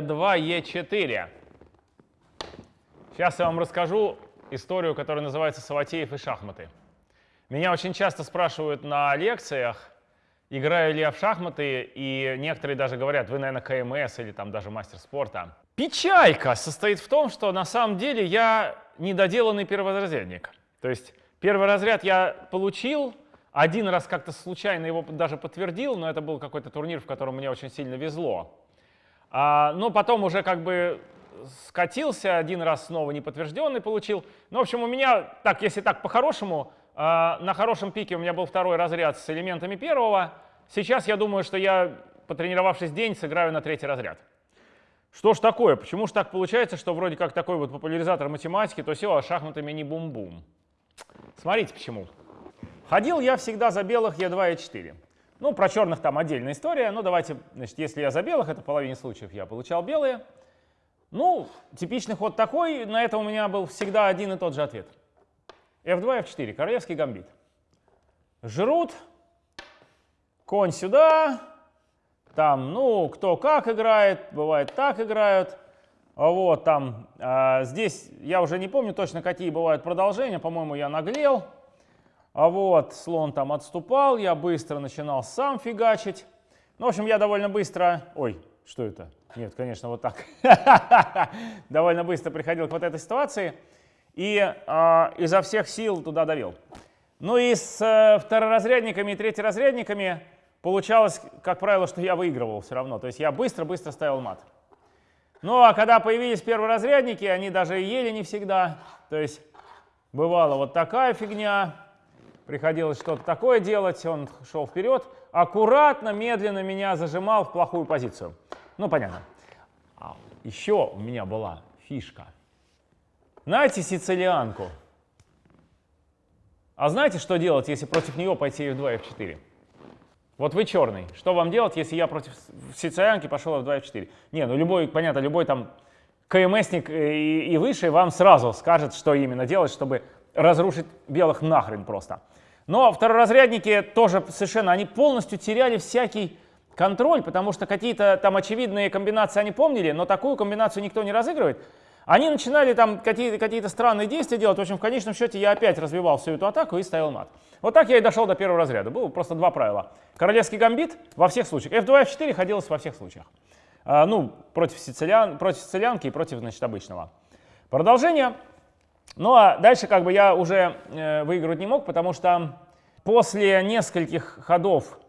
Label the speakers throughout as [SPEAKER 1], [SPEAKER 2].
[SPEAKER 1] Е2, Е4. Сейчас я вам расскажу историю, которая называется «Саватеев и шахматы». Меня очень часто спрашивают на лекциях, играю ли я в шахматы, и некоторые даже говорят, вы, наверное, КМС или там даже мастер спорта. Печалька состоит в том, что на самом деле я недоделанный перворазрядник. То есть первый разряд я получил, один раз как-то случайно его даже подтвердил, но это был какой-то турнир, в котором мне очень сильно везло. А, но потом уже как бы скатился, один раз снова неподтвержденный получил. Ну, в общем, у меня, так, если так по-хорошему, а, на хорошем пике у меня был второй разряд с элементами первого. Сейчас я думаю, что я, потренировавшись день, сыграю на третий разряд. Что ж такое? Почему же так получается, что вроде как такой вот популяризатор математики, то все, а шахматами не бум-бум? Смотрите почему. Ходил я всегда за белых Е2 и Е4. Ну, про черных там отдельная история. Ну, давайте, значит, если я за белых, это в половине случаев я получал белые. Ну, типичный ход такой, на это у меня был всегда один и тот же ответ. F2, F4, королевский гамбит. Жрут, конь сюда, там, ну, кто как играет, бывает так играют. Вот, там, а, здесь я уже не помню точно, какие бывают продолжения, по-моему, я наглел. А вот слон там отступал, я быстро начинал сам фигачить. Ну, в общем, я довольно быстро... Ой, что это? Нет, конечно, вот так. довольно быстро приходил к вот этой ситуации и э, изо всех сил туда давил. Ну и с э, второразрядниками и третьеразрядниками получалось, как правило, что я выигрывал все равно. То есть я быстро-быстро ставил мат. Ну а когда появились перворазрядники, они даже ели не всегда. То есть бывала вот такая фигня, приходилось что-то такое делать, он шел вперед, аккуратно, медленно меня зажимал в плохую позицию. Ну, понятно. А еще у меня была фишка. Знаете сицилианку? А знаете, что делать, если против нее пойти f2, f4? Вот вы черный. Что вам делать, если я против сицилианки пошел f2, f4? Не, ну любой, понятно, любой там КМСник и, и выше вам сразу скажет, что именно делать, чтобы разрушить белых нахрен просто. Но второразрядники тоже совершенно, они полностью теряли всякий контроль, потому что какие-то там очевидные комбинации они помнили, но такую комбинацию никто не разыгрывает. Они начинали там какие-то какие странные действия делать. В общем, в конечном счете я опять развивал всю эту атаку и ставил мат. Вот так я и дошел до первого разряда. Было просто два правила. Королевский гамбит во всех случаях. F2, F4 ходилось во всех случаях. А, ну, против, сицилиан, против сицилианки и против, значит, обычного. Продолжение. Ну а дальше как бы я уже э, выигрывать не мог, потому что после нескольких ходов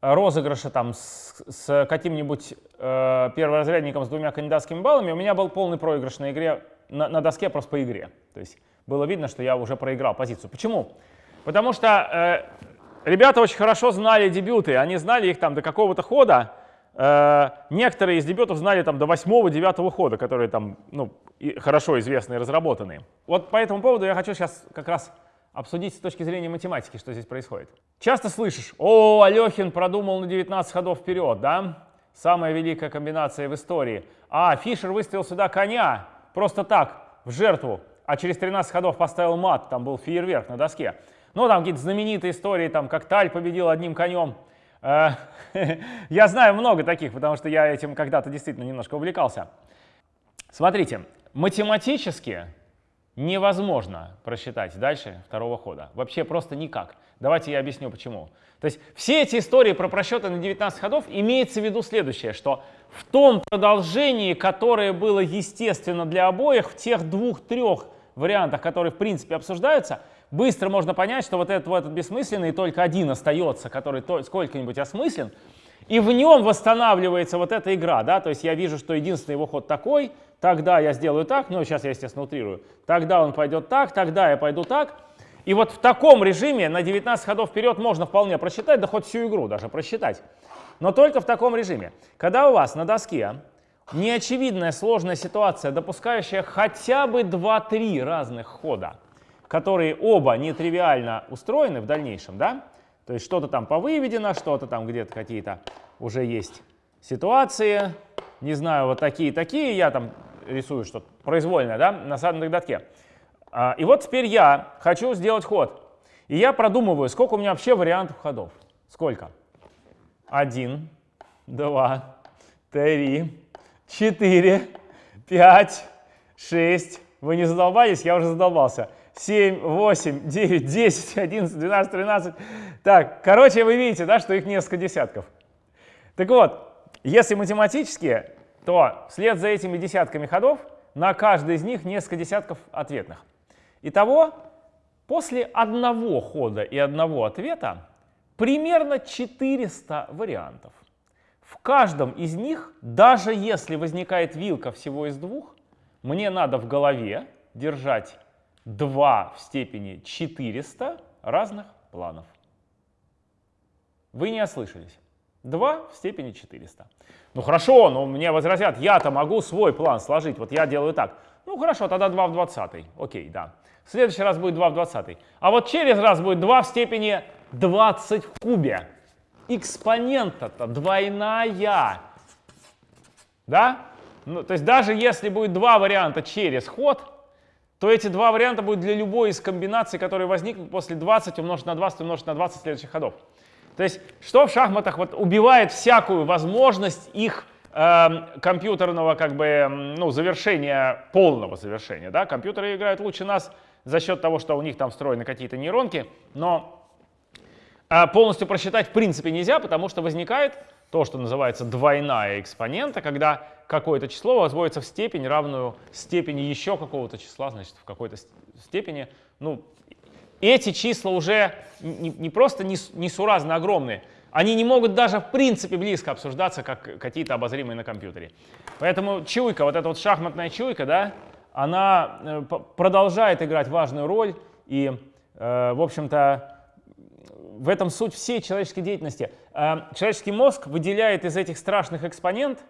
[SPEAKER 1] розыгрыша там с, с каким-нибудь э, перворазрядником с двумя кандидатскими баллами у меня был полный проигрыш на игре, на, на доске просто по игре. То есть было видно, что я уже проиграл позицию. Почему? Потому что э, ребята очень хорошо знали дебюты, они знали их там до какого-то хода, некоторые из дебютов знали там до 8-9 хода, которые там ну, хорошо известны и разработаны. Вот по этому поводу я хочу сейчас как раз обсудить с точки зрения математики, что здесь происходит. Часто слышишь, о, Алехин продумал на 19 ходов вперед, да? Самая великая комбинация в истории. А, Фишер выставил сюда коня, просто так, в жертву, а через 13 ходов поставил мат, там был фейерверк на доске. Ну, там какие-то знаменитые истории, там, как Таль победил одним конем. Э, я знаю много таких, потому что я этим когда-то действительно немножко увлекался. Смотрите, математически невозможно просчитать дальше второго хода. Вообще просто никак. Давайте я объясню почему. То есть все эти истории про просчеты на 19 ходов имеется в виду следующее, что в том продолжении, которое было естественно для обоих, в тех двух-трех вариантах, которые в принципе обсуждаются, быстро можно понять, что вот этот, вот этот бессмысленный только один остается, который сколько-нибудь осмыслен, и в нем восстанавливается вот эта игра, да, то есть я вижу, что единственный его ход такой, тогда я сделаю так, ну сейчас я, естественно, утрирую, тогда он пойдет так, тогда я пойду так, и вот в таком режиме на 19 ходов вперед можно вполне просчитать, да хоть всю игру даже просчитать, но только в таком режиме. Когда у вас на доске неочевидная сложная ситуация, допускающая хотя бы 2-3 разных хода, которые оба нетривиально устроены в дальнейшем, да? То есть что-то там повыведено, что-то там где-то какие-то уже есть ситуации, не знаю, вот такие-такие, я там рисую что-то произвольное, да, на садном датке. А, и вот теперь я хочу сделать ход. И я продумываю, сколько у меня вообще вариантов ходов. Сколько? Один, два, три, 4, 5, 6. Вы не задолбались? Я уже задолбался. 7, 8, 9, 10, 11, 12, 13. Так, короче, вы видите, да, что их несколько десятков. Так вот, если математически, то вслед за этими десятками ходов на каждый из них несколько десятков ответных. Итого, после одного хода и одного ответа примерно 400 вариантов. В каждом из них, даже если возникает вилка всего из двух, мне надо в голове держать 2 в степени 400 разных планов. Вы не ослышались. 2 в степени 400. Ну хорошо, но мне возразят, я-то могу свой план сложить, вот я делаю так. Ну хорошо, тогда 2 в 20. Окей, да. В следующий раз будет 2 в 20. А вот через раз будет 2 в степени 20 в кубе. Экспонента-то двойная. Да? Ну, то есть даже если будет два варианта через ход, то эти два варианта будут для любой из комбинаций, которые возникнут после 20 умножить на 20 умножить на 20 следующих ходов. То есть что в шахматах вот убивает всякую возможность их э, компьютерного как бы, ну, завершения, полного завершения. Да? Компьютеры играют лучше нас за счет того, что у них там встроены какие-то нейронки, но э, полностью просчитать в принципе нельзя, потому что возникает то, что называется двойная экспонента, когда какое-то число возводится в степень, равную степени еще какого-то числа, значит, в какой-то степени. Ну, эти числа уже не, не просто несуразно огромные, они не могут даже в принципе близко обсуждаться, как какие-то обозримые на компьютере. Поэтому чуйка, вот эта вот шахматная чуйка, да, она э, продолжает играть важную роль. И, э, в общем-то, в этом суть всей человеческой деятельности. Э, человеческий мозг выделяет из этих страшных экспонент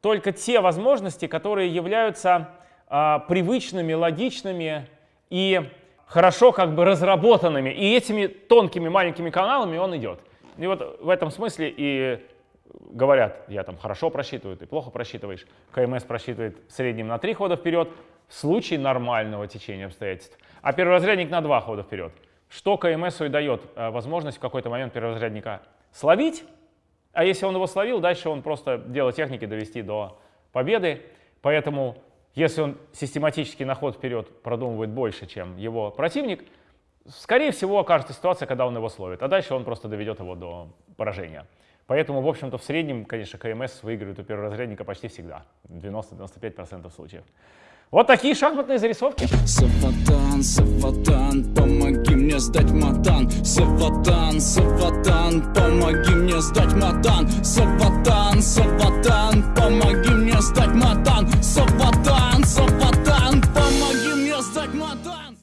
[SPEAKER 1] только те возможности, которые являются привычными, логичными и хорошо как бы разработанными, и этими тонкими маленькими каналами он идет. И вот в этом смысле и говорят, я там хорошо просчитываю, ты плохо просчитываешь. КМС просчитывает в среднем на три хода вперед в случае нормального течения обстоятельств, а перворазрядник на два хода вперед. Что КМСу и дает э, возможность в какой-то момент перворазрядника словить, а если он его словил, дальше он просто дело техники довести до победы. Поэтому если он систематически на ход вперед продумывает больше, чем его противник, скорее всего окажется ситуация, когда он его словит, а дальше он просто доведет его до поражения. Поэтому, в общем-то, в среднем, конечно, КМС выигрывает у перворазрядника почти всегда, 90-95% случаев. Вот такие шахматные зарисовки. Саватан, Саватан, помоги сдать матан. Саватан, Саватан, помоги мне сдать матан. Саватан, Саватан, помоги мне сдать матан. Саватан, Саватан.